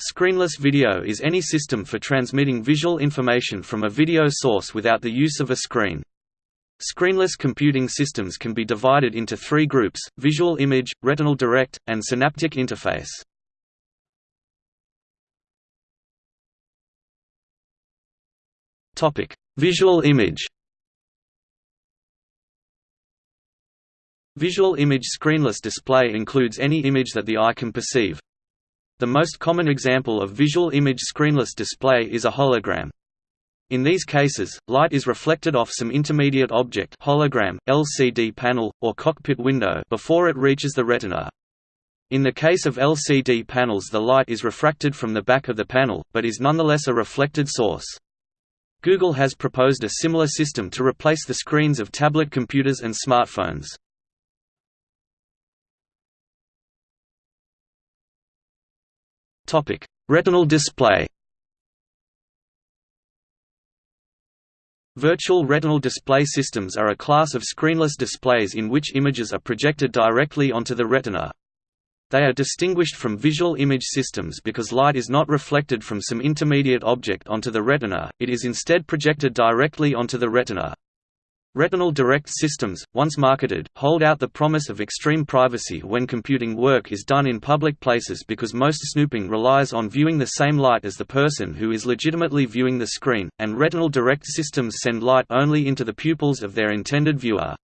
Screenless video is any system for transmitting visual information from a video source without the use of a screen. Screenless computing systems can be divided into three groups, visual image, retinal direct, and synaptic interface. visual image Visual image screenless display includes any image that the eye can perceive, the most common example of visual image screenless display is a hologram. In these cases, light is reflected off some intermediate object hologram, LCD panel, or cockpit window before it reaches the retina. In the case of LCD panels the light is refracted from the back of the panel, but is nonetheless a reflected source. Google has proposed a similar system to replace the screens of tablet computers and smartphones. Topic: Retinal display. Virtual retinal display systems are a class of screenless displays in which images are projected directly onto the retina. They are distinguished from visual image systems because light is not reflected from some intermediate object onto the retina, it is instead projected directly onto the retina. Retinal direct systems, once marketed, hold out the promise of extreme privacy when computing work is done in public places because most snooping relies on viewing the same light as the person who is legitimately viewing the screen, and retinal direct systems send light only into the pupils of their intended viewer.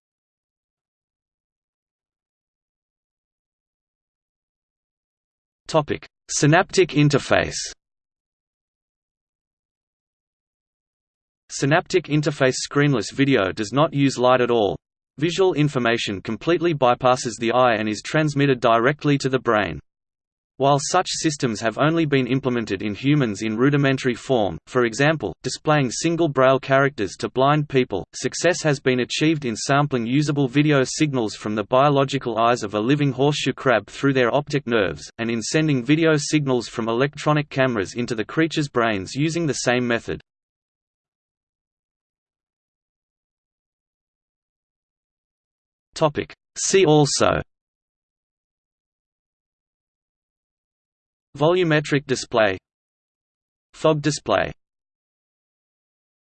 Synaptic interface Synaptic interface screenless video does not use light at all. Visual information completely bypasses the eye and is transmitted directly to the brain. While such systems have only been implemented in humans in rudimentary form, for example, displaying single braille characters to blind people, success has been achieved in sampling usable video signals from the biological eyes of a living horseshoe crab through their optic nerves, and in sending video signals from electronic cameras into the creature's brains using the same method. Topic. See also. Volumetric display. Fog display